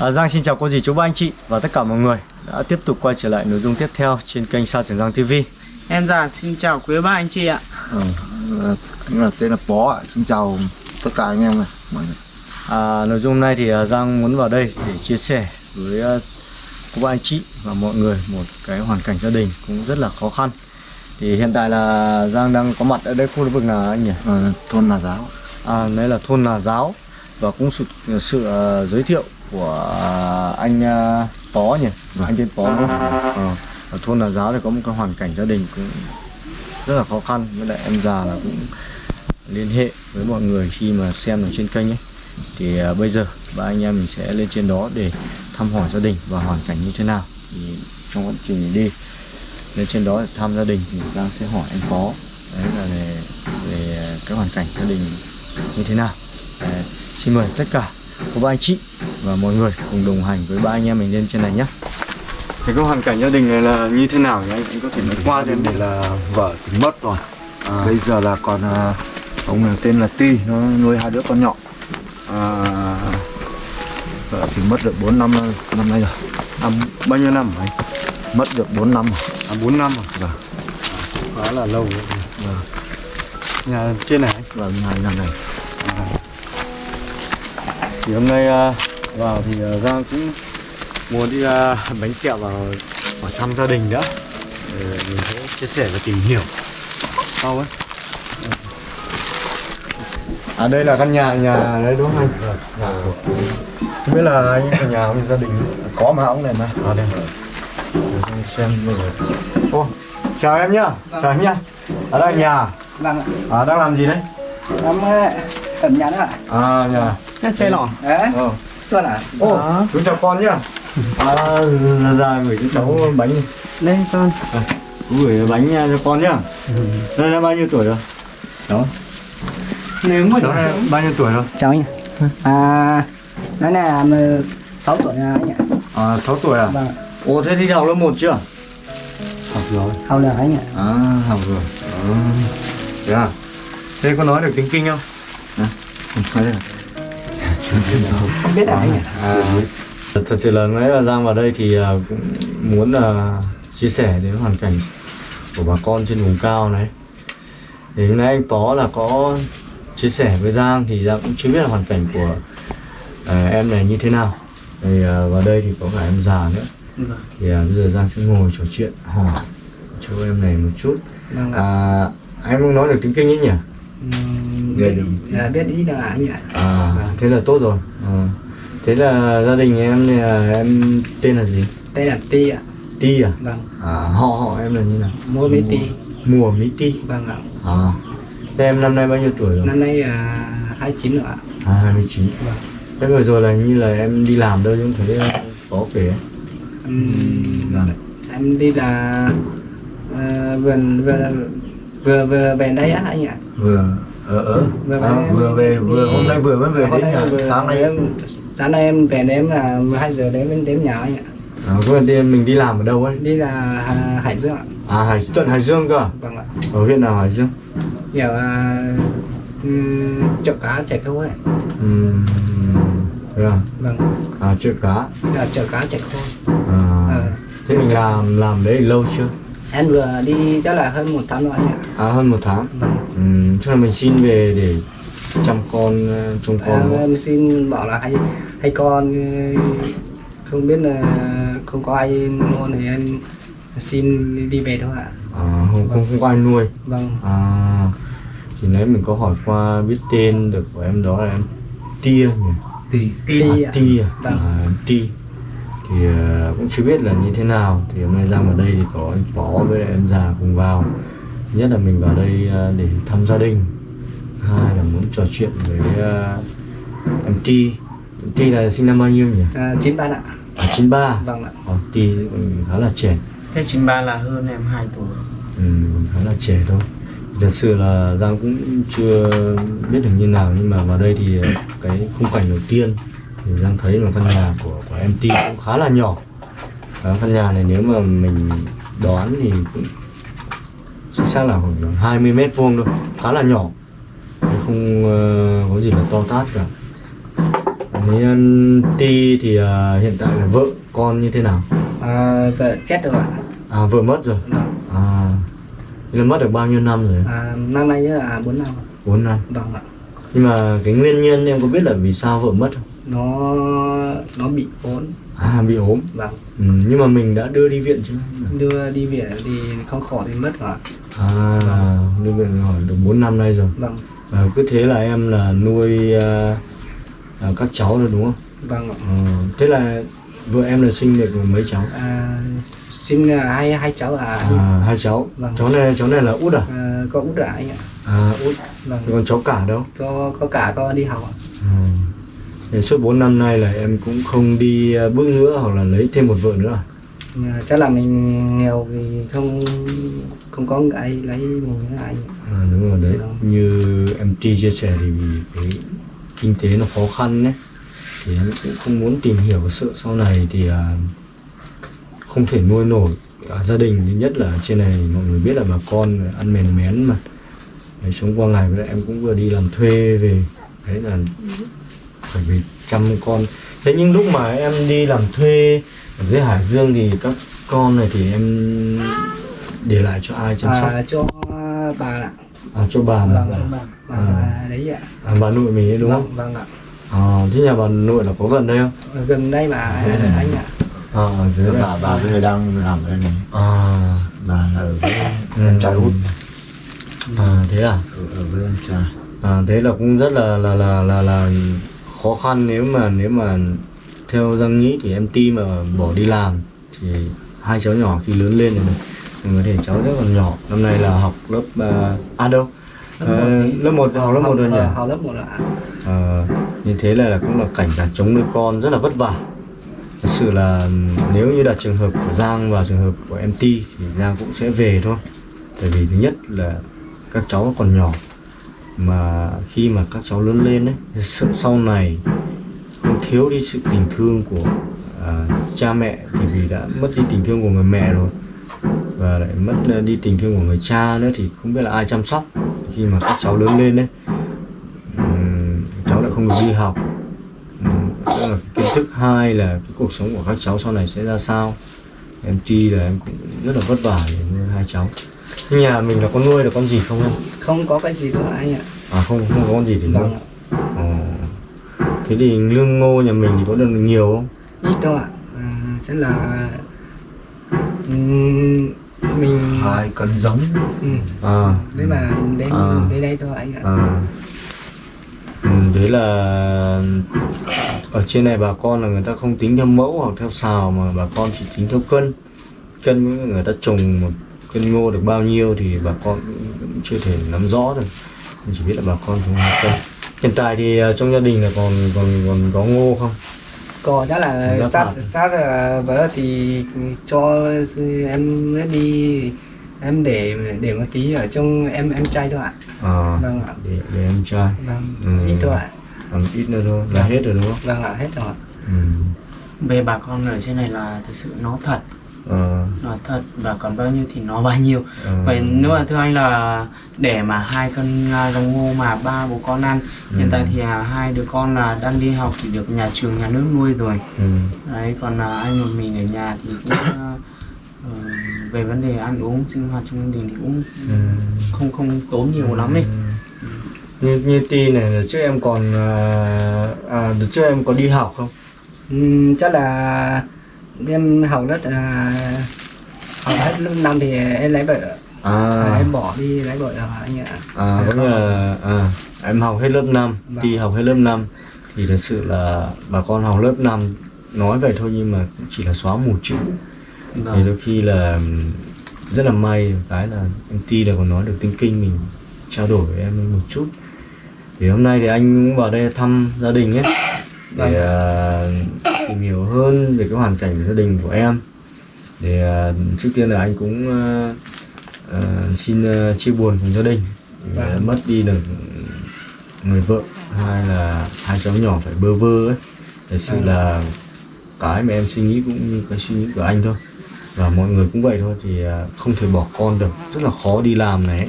À, Giang xin chào cô dì chú ba anh chị và tất cả mọi người đã tiếp tục quay trở lại nội dung tiếp theo trên kênh Sa Trường Giang TV. Em già xin chào quý ba anh chị ạ. Ừ, là, là tên là Bó ạ. Xin chào tất cả anh em này, mọi người. À, nội dung hôm nay thì à, Giang muốn vào đây để chia sẻ với à, cô ba anh chị và mọi người một cái hoàn cảnh gia đình cũng rất là khó khăn. Thì hiện tại là Giang đang có mặt ở đây khu vực nào anh nhỉ? Ờ, thôn Nà Giáo. À, đây là thôn Nà Giáo và cũng sự, sự à, giới thiệu của à, anh à, Pó nhỉ? Anh tên Pó không? Ờ, ở thôn Nà Giáo thì có một cái hoàn cảnh gia đình cũng rất là khó khăn. Với lại em già là cũng liên hệ với mọi người khi mà xem ở trên kênh ấy. Thì à, bây giờ ba anh em mình sẽ lên trên đó để thăm hỏi gia đình và hoàn cảnh như thế nào. Thì trong quá trình đi lên trên đó để thăm gia đình thì Giang sẽ hỏi anh Phó đấy là về, về cái hoàn cảnh gia đình như thế nào. Đấy, xin mời tất cả cô ba anh chị và mọi người cùng đồng hành với ba anh em mình lên trên này nhé thì cái hoàn cảnh gia đình này là như thế nào nhỉ anh anh có thể nói qua cho em đây là vợ thì mất rồi. Bây giờ là còn à, ông này tên là Ti, nó nuôi hai đứa con nhỏ. à, Vợ thì mất được 4 năm năm nay rồi. à, bao nhiêu năm anh Mất được 4 năm rồi. à, 4 năm rồi Vâng. khá là lâu rồi nhà trên này anh Vâng, nhà nhà này. Thì hôm nay à, vào thì à, Giang cũng muốn đi à, bánh kẹo vào vào thăm gia đình nữa để mình sẽ chia sẻ và tìm hiểu. Sau ấy. À đây là căn nhà nhà đấy đúng không? Anh không biết là anh ở nhà với gia đình Có mà ông này mà. à đây Giang xem giờ ô chào em nhá. Chào em nhá. Ở đây nhà. Vâng ạ. à đang làm gì đấy? Em nhắn ạ. à nhà Nhá chơi lỏng. Đấy. ờ Tuần ạ. Ô, chú chào con nhá. À, là ra gửi cho cháu bánh. Lên con. Chú gửi bánh nha cho con nhá. Đây là bao nhiêu tuổi rồi? Đó. Nếu mà Cháu này bao nhiêu tuổi rồi? Cháu nhỉ. À, nó là 6 tuổi à anh ạ. À, 6 tuổi à? Vâng. Ồ, thế đi học lớp 1 chưa? Học rồi. Học được anh ạ. À, học rồi. À. Thế à? Thế có nói được tiếng Kinh không? Không biết ạ. À, thật sự là nói là Giang vào đây thì à, cũng muốn là chia sẻ đến hoàn cảnh của bà con trên vùng cao này thì hôm nay anh Tó là có chia sẻ với Giang thì Giang cũng chưa biết là hoàn cảnh của à, em này như thế nào thì à, vào đây thì có cả em già nữa Vâng. thì à, bây giờ Giang sẽ ngồi trò chuyện hỏi cho em này một chút Vâng à, em không nói được tiếng Kinh ấy nhỉ? Biết là biết ít là anh ạ. À, Vâng. thế là tốt rồi à. Thế là gia đình em thì là em tên là gì? Đây là Ti ạ. Ti à? Vâng. À, họ họ em là như nào? Mua mấy Ti. Mùa Mỹ Ti Vâng ạ. À Thế em năm nay bao nhiêu tuổi rồi? Năm nay là 29 rồi ạ. À 29 Vâng. Thế vừa rồi là như là em đi làm đâu không thấy có kể Vâng. em đi là ờ, vườn vừa vừa vừa về đây á anh ạ. Vừa ở ở Vừa à, về- vừa về vừa hôm nay vừa mới về đến nay nhà vừa- sáng nay em sáng nay em về đêm là 12 giờ đến bên đến nhà anh ạ. À quên đi mình đi làm ở đâu ấy? Đi là Hải Dương ạ. À Hải, tận Hải Dương cơ à? Vâng ạ. Ở huyện nào Hải Dương? Kiểu là um, chợ cá chạy khô ấy. Thế à? Vâng. À chợ cá Là chợ cá chạy khô. à, Ờ. Thế mình làm làm đấy lâu chưa? Em vừa đi chắc là hơn một tháng rồi anh ạ. À hơn một tháng. Ừm, Tức là mình xin về để chăm con, ờ, trông con không? em xin bảo là hay hay con ừ, không biết là không có ai mua thì em xin đi về thôi ạ. À, không, không, không có ai nuôi Vâng. À, thì nãy mình có hỏi qua biết tên được của em đó là em Tia nhỉ? thì Ly à. Tia, Vâng. à, em Ti thì ờ, cũng chưa biết là như thế nào thì hôm nay ra vào đây thì có anh Phó với em già cùng vào nhất là mình vào đây ờ, để thăm gia đình hai là muốn trò chuyện với ờ, em Ti Em Ti là sinh năm bao nhiêu nhỉ? À, chín bạn ạ. À, 93 Vâng ạ. Ờ, Ti khá là trẻ Thế chín ba là hơn em 2 tuổi. Ừ, khá là trẻ thôi thật sự là Giang cũng chưa biết được như nào nhưng mà vào đây thì cái khung cảnh đầu tiên thì Giang thấy là căn nhà của của em Ti cũng khá là nhỏ Đó, căn nhà này nếu mà mình đoán thì cũng chính xác là khoảng 20 mét vuông thôi khá là nhỏ không ờ, có gì là to tát cả Đấy, Thế anh Ti thì à, hiện tại là vợ con như thế nào? à, vợ chết rồi ạ À vợ mất rồi. vâng. À là mất được bao nhiêu năm rồi? à, năm nay là bốn năm 4 năm. vâng ạ Nhưng mà cái nguyên nhân em có biết là vì sao vợ mất không? Nó nó bị ốm À bị ốm. vâng Ừ, nhưng mà mình đã đưa đi viện chưa? đưa đi viện thì không khỏi thì mất rồi. À đưa viện hỏi được 4 năm nay rồi. vâng À, cứ thế là em là nuôi à, à, các cháu rồi đúng không? vâng ạ. Ờ, thế là vợ em là sinh được mấy cháu? à, xin là hai hai cháu anh À, hai cháu. Vâng. Cháu này cháu này là út à? à, có út là anh ạ À út. vâng còn cháu cả đâu? có có cả có đi học ạ Ừ. Suốt 4 năm nay là em cũng không đi à, bước nữa hoặc là lấy thêm một vợ nữa à? à, chắc là mình nghèo thì không không có ai lấy mình nữa anh à đúng rồi đấy. Vâng. như em Tri chia sẻ thì vì cái kinh tế nó khó khăn đấy thì em cũng không muốn tìm hiểu sợ sau này thì à, không thể nuôi nổi à, gia đình. Thứ nhất là trên này mọi người biết là bà con ăn mèn mén mà. Đấy, sống qua ngày với em cũng vừa đi làm thuê về. Đấy là phải về chăm con. Thế nhưng lúc mà em đi làm thuê ở dưới Hải Dương thì các con này thì em để lại cho ai chăm sóc? À, cho bà ạ. À, cho bà mà. Vâng bà, bà À. đấy ạ. À, bà nội mình ấy đúng không? Vâng, vâng ạ. À, thế nhà bà nội là có gần đây không? Gần đây mà này. anh ạ. À dưới đây. Bà bà bây giờ đang làm ở đây này. À, bà là ở với Ừ. em trai út. À thế à? Ở, ở với em trai. À thế là cũng rất là là là là là khó khăn nếu mà nếu mà theo Giang nghĩ thì em ti mà bỏ đi làm thì hai cháu nhỏ khi lớn lên rồi mình có thể cháu rất còn nhỏ. Năm nay là học lớp à, à đâu? Ờ, lớp một học lớp một rồi nhỉ? Học lớp một ạ. Ờ, như thế là, là cũng là cảnh cả chống nuôi con rất là vất vả. Thật sự là nếu như đặt trường hợp của Giang và trường hợp của em Ti thì Giang cũng sẽ về thôi. Tại vì thứ nhất là các cháu còn nhỏ mà khi mà các cháu lớn lên ấy sợ sau này không thiếu đi sự tình thương của à, cha mẹ thì vì đã mất đi tình thương của người mẹ rồi và lại mất à, đi tình thương của người cha nữa thì không biết là ai chăm sóc. Khi mà các cháu lớn lên đấy cháu lại không được đi học. Ừm, đó là kiến thức hai là cái cuộc sống của các cháu sau này sẽ ra sao. Em tuy là em cũng rất là vất vả để nuôi hai cháu nhà mình là có nuôi được con gì không em? Không có cái gì nữa anh ạ. À không không có con gì để nuôi. Vâng ạ. Ồ. thế thì lương ngô nhà mình thì có được nhiều không? Ít đâu ạ. À, chắc là ừm, mình hai cân giống. Ừ, à. Đấy mà đến À. đến đây thôi anh ạ. À. Ừ, thế là ở trên này bà con là người ta không tính theo mẫu hoặc theo xào mà bà con chỉ tính theo cân. Cân người ta trồng một cân ngô được bao nhiêu thì bà con cũng chưa thể nắm rõ được. Mình chỉ biết là bà con trồng cân hiện tại thì à, trong gia đình là còn còn còn có ngô không? Còn chắc là Giáp sát hạt. sát là vợ thì cho em đi em để để một tí ở trong em em trai thôi ạ. À vâng ạ. để, để em trai vâng Ừ. ít thôi ạ. Còn ít nữa thôi là hết rồi đúng không? Vâng ạ hết rồi ừ. về bà con ở trên này là thực sự nó thật. Ờ, nó thật và còn bao nhiêu thì nó bao nhiêu ờ. vậy nếu mà thưa anh là để mà hai cân à, giống ngô mà ba bố con ăn hiện tại thì à, hai đứa con là đang đi học thì được nhà trường nhà nước nuôi rồi ừ. đấy còn là anh một mình ở nhà thì cũng à, ờ, về vấn đề ăn uống sinh hoạt trong gia đình thì cũng Ừ. không không tốn nhiều lắm ấy như như ti này là trước em còn à, à đợt trước em có đi học không Ừm, chắc là em học rất là học hết lớp năm thì em lấy vợ à. À, em bỏ đi lấy vợ rồi anh ạ. À nghĩa là à, em học hết lớp 5 Vâng. ti học hết lớp 5 thì thật sự là bà con học lớp 5 nói vậy thôi nhưng mà cũng chỉ là xóa mù chữ. Thì vâng. đôi khi là rất là may cái là em ti là còn nói được tiếng kinh mình trao đổi với em một chút. Thì hôm nay thì anh cũng vào đây thăm gia đình ấy để à, tìm hiểu hơn về cái hoàn cảnh gia đình của em để à, trước tiên là anh cũng à, xin chia buồn cùng gia đình. Vâng. mất đi được người vợ hai là hai cháu nhỏ phải bơ vơ ấy. Thật sự Vâng. là cái mà em suy nghĩ cũng như cái suy nghĩ của anh thôi. Và mọi người cũng vậy thôi thì không thể bỏ con được. Rất là khó đi làm này ấy.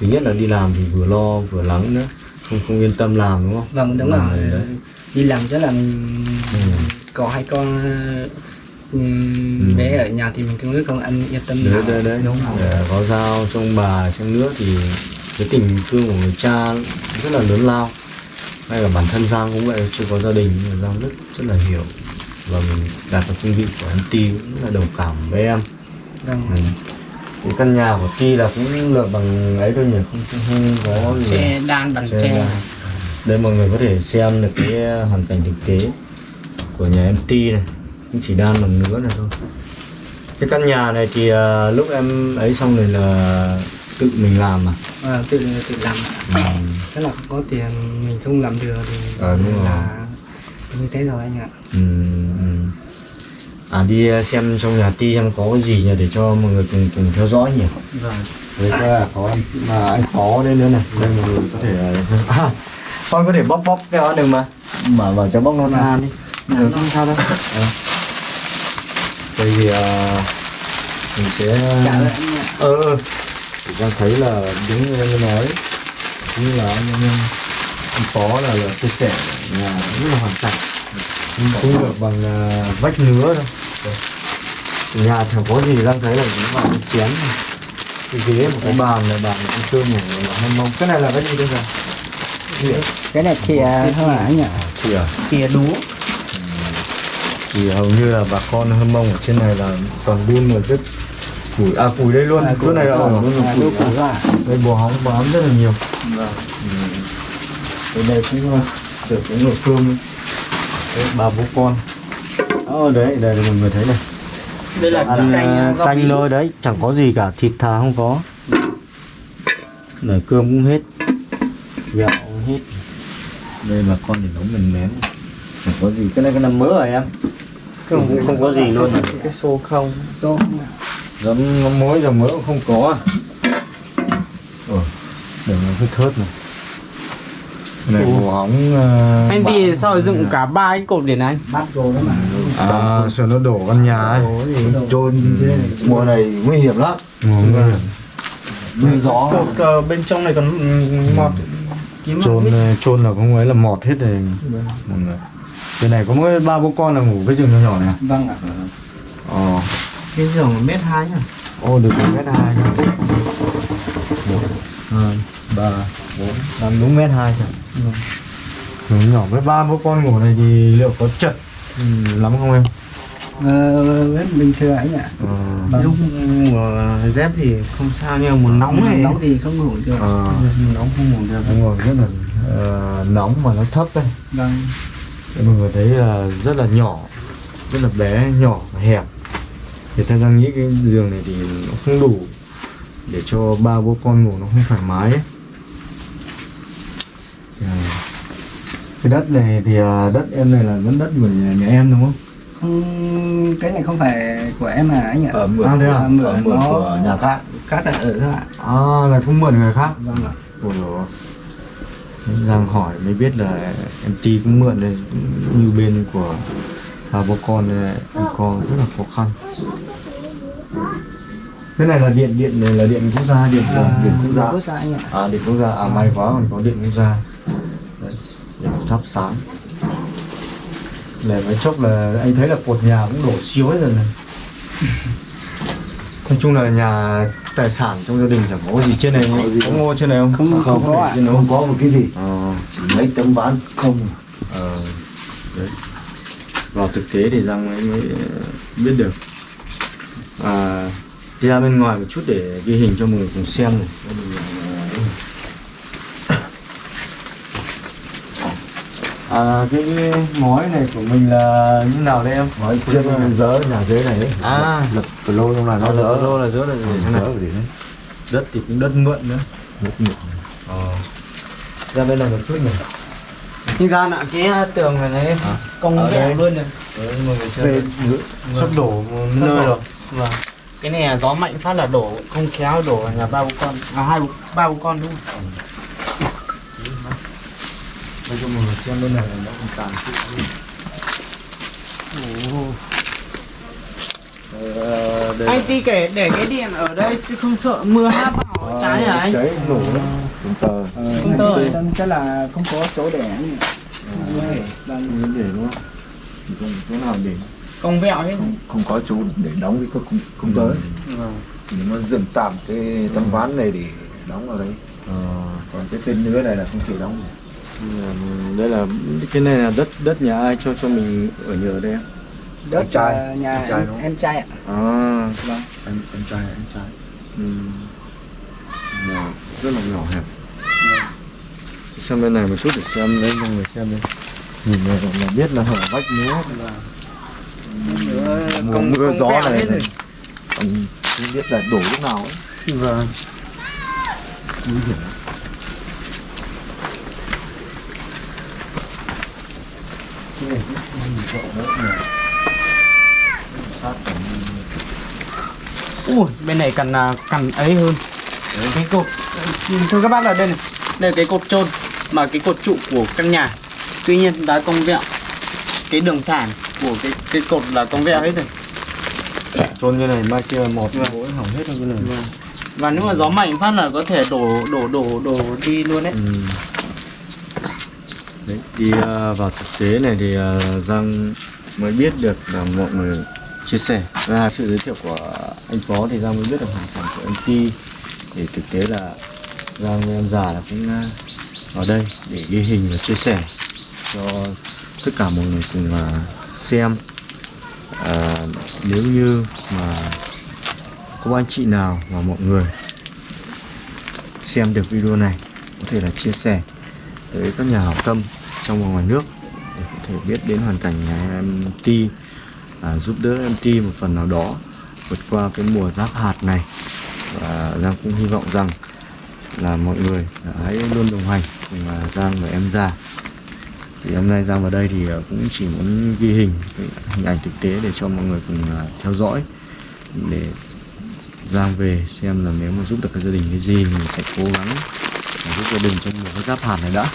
thứ nhất là đi làm thì vừa lo vừa lắng nữa. Không không yên tâm làm đúng không? Vâng đúng Làm rồi. đi làm rất là mình có hai con ừ, bé ở nhà thì mình cũng rất con ăn yên tâm đấy đấy đấy. đúng không Để có dao trong bà trong nước thì cái tình thương của người cha rất là lớn lao. Hay là bản thân Giang cũng vậy chưa có gia đình nhưng mà Giang rất rất là hiểu. Và mình đặt vào cương vị của em Ti cũng rất là đồng cảm với em. Vâng. Ừ. cái căn nhà của Ti là cũng lợp bằng ấy thôi nhỉ? Không, không, không có gì đan bằng Tre tre đan. đây mọi người có thể xem được cái hoàn cảnh thực tế của nhà em Ti này chỉ đan bằng nữa này thôi. Cái căn nhà này thì à, lúc em ấy xong rồi là tự mình làm à? À, tự tự làm. Tức là không có tiền mình không làm được thì Ờ, đúng rồi. là như thế rồi anh ạ. Ừ, ừ. à đi à, xem trong nhà Ti xem có cái gì nhỉ để cho mọi người cùng cùng theo dõi nhỉ? Vâng. Đấy là có anh mà anh có đây nữa này. Đây mọi người có thể à, con có thể bóc bóc cái đó được mà. Mở vào cho bóc non ăn đi. Được không sao đâu. Ờ. đây thì à, mình sẽ dạ ạ. ờ ờ. thì đang thấy là đúng như anh nói như là anh anh anh phó là, là chia sẻ nhà rất là hoàn cảnh. Không được bằng à, vách nứa đâu. Nhà chẳng có gì đang thấy là vào cái chén. Cái ghế một cái bàn này bàn ăn cơm này là hâm mông cái này là cái gì đây rồi cái này thì thôi ạ anh ạ. Thì à? Kia đúa thì hầu như là bà con hâm mông ở trên này là toàn đun rồi rất củi à củi đây luôn chỗ này là luôn là củi củ à. rồi ạ đây bò hóng bò ấm rất là nhiều. Vâng. Ừ. đây cũng uh, được cái nồi cơm ấy. đấy, bà bố con. Ờ đấy đây là mọi người thấy này. Đây là ăn canh à, rau canh bí. thôi đấy chẳng có gì cả thịt thà không có. Nồi cơm cũng hết gạo cũng hết. Đây bà con để nấu mềm mém chẳng có gì. Cái này cái nằm mỡ rồi em không, không có gì luôn. cái xô không. Số giấm ngắm muối giờ mỡ cũng không có à? Ờ để nó hơi thớt này. Cái này bò hóng uh, anh thì sao dựng cả ba cái cột đồ đó mà. À sợ nó đổ căn nhà ấy. Trôn mùa này nguy hiểm lắm. Mùa nguy hiểm. Mưa gió. Cột ờ, bên trong này còn ừ, mọt kiếm trôn trôn là không ấy là mọt hết rồi. Mọi người cái này có mỗi ba bố con là ngủ cái giường nhỏ nhỏ này vâng ạ. Ờ. Cái giường mét hai nhá. Ô được một mét hai nha một hai ba bốn năm đúng mét hai rồi giường nhỏ với ba bố con ngủ này thì liệu có chật ừ, lắm không em? Ờ, bình thường anh ạ. Ờ. Vâng. lúc mùa dép thì không sao nhưng mà mùa nóng này nóng thì không ngủ được. Ờ. Mùa nóng không ngủ được. Đúng rồi rất là ờ, nóng mà nó thấp đây vâng Thế mọi người thấy là rất là nhỏ rất là bé nhỏ và hẹp thì ta đang nghĩ cái giường này thì nó không đủ để cho ba bố con ngủ nó không thoải mái ấy. À, cái đất này thì à, đất em này là vẫn đất của nhà, nhà em đúng không? không cái này không phải của em mà anh ạ ở mượn À, thế à? ở mượn Nó- của nhà khác cát là ở thôi ạ À là không mượn người khác. vâng ạ Ôi Giang hỏi mới biết là em Ti cũng mượn đây cũng như bên của ba bố con này em con rất là khó khăn. Cái này là điện điện này là điện quốc gia điện à, điện quốc gia. À điện quốc gia à may quá còn có điện quốc gia. Đấy, điện thắp sáng. Để mấy chốc là anh thấy là cột nhà cũng đổ chiếu hết rồi này. Nói chung là nhà tài sản trong gia đình chẳng có gì trên này có ngô trên này không? Không- không có ạ. trên này không có một cái gì Ờ, chỉ mấy tấm ván không ờ, đấy. Vào thực tế thì Giang mới, mới ờ, biết được. À, ra bên ngoài một chút để ghi hình cho mọi người cùng xem này. Gia đình, ờ, À, cái ngói này của mình là như nào đây em? nói trước dỡ nhà dưới này ấy. À, lập từ lâu trong này nó nó dỡ dỡ lô là dỡ là gì dỡ này? cái gì đấy Đất thì cũng đất mượn nữa. Đất mượn. Ờ. Ra bên này một chút này. như ra nạ cái tường này này À. công đây. luôn này Đấy, mọi người chơi Về đây. sắp đổ nơi rồi. vâng cái này là gió mạnh phát là đổ không khéo đổ nhà ba bố con à hai ba bố con đúng không Cho mọi người xem bên này là nó còn tàn. Ờ, đây anh là- ti kể để cái điện ở đây chứ không sợ mưa hát vào trái hả anh? Cháy nổ đấy. chúng tờ tơi. Nên chắc là không có chỗ để anh vâng Muốn để đúng không? Chỗ nào để. Công vẹo hết không, không có chỗ để đóng cái không, không tới. Vâng thì nó dựng tạm cái tấm ván này để đóng vào đấy. Ờ, còn cái tên nữa này là không chịu đóng được. Đây là cái này là đất đất nhà ai cho cho mình ở nhờ ở đây em? đất Em trai, ờ, nhà em trai em, đúng không? em trai ạ À, vâng em em trai em trai ừ. Nhà rất là nhỏ hẹp. Xem bên này một chút để xem đấy mọi người xem đây. Nhìn này là biết là hở vách múa. Mùa công mưa công gió này này. không biết là đổ lúc nào ấy Vâng. nguy hiểm ui bên này cần à, cần ấy hơn. Cái cột thưa các bác là đây này. Đây là cái cột trôn mà cái cột trụ của căn nhà. Tuy nhiên đá cong vẹo. Cái đường thẳng của cái cái cột là cong vẹo hết rồi. Trôn như này mai kia một gối hỏng hết rồi cái này. và nếu mà gió mạnh phát là có thể đổ đổ đổ đổ đi luôn đấy. Ừ. Đấy, đi uh, vào thực tế này thì uh, Giang mới biết được là mọi người chia sẻ. Ra sự giới thiệu của anh Phó thì Giang mới biết được hoàn cảnh của anh Ti. Thì thực tế là Giang với em già là cũng ờ, ở đây để ghi hình và chia sẻ cho tất cả mọi người cùng ờ, xem. Ờ, nếu như mà có anh chị nào và mọi người xem được video này có thể là chia sẻ tới các nhà hảo tâm trong và ngoài nước. Để có thể biết đến hoàn cảnh nhà em Ti à, giúp đỡ em Ti một phần nào đó vượt qua cái mùa giáp hạt này. Và Giang cũng hy vọng rằng là mọi người hãy luôn đồng hành cùng Giang và em già thì hôm nay Giang vào đây thì à, cũng chỉ muốn ghi hình hình ảnh thực tế để cho mọi người cùng à, theo dõi. Để Giang về xem là nếu mà giúp được cái gia đình cái gì mình sẽ cố gắng giúp gia đình trong mùa cái giáp hạt này đã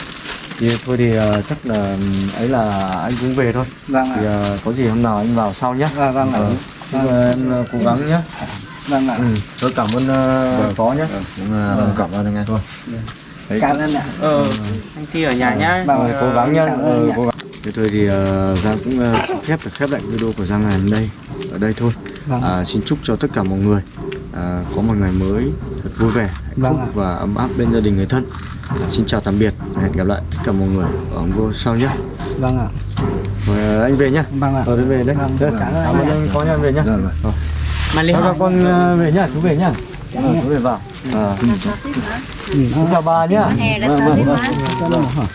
thì thôi thì ờ, chắc là ừm, ấy là anh cũng về thôi. Vâng thì ờ, có gì hôm nào anh vào sau nhé. Vâng vâng ạ. Ờ, chúc em ờ, cố gắng nhé. Vâng ạ. Ừ. tôi cảm ơn uh, phó nhé. Cũng uh, Vâng. cảm ơn anh thôi. Đấy, cảm ơn ạ. Ờ anh Ti ở nhà nhá. Vâng, Ờ, cố gắng ờ, nhá. cố gắng. Thế thôi thì ờ, Giang cũng phép được khép lại video của Giang ngày hôm nay. Ở đây thôi. Vâng. À, xin chúc cho tất cả mọi người à, có một ngày mới thật vui vẻ hạnh Vâng phúc ạ. và ấm áp bên gia đình người thân. Xin chào tạm biệt và hẹn gặp lại tất cả mọi người ở video sau nhé. Vâng ạ. Rồi à, anh về nhá vâng ạ. Rồi anh về đấy. Vâng, Đây, cảm ơn anh có anh về nhá Dạ, vâng. mà con ờ, về nhá chú về nhá. Ờ, chú về vào. À, chú chào bà nhá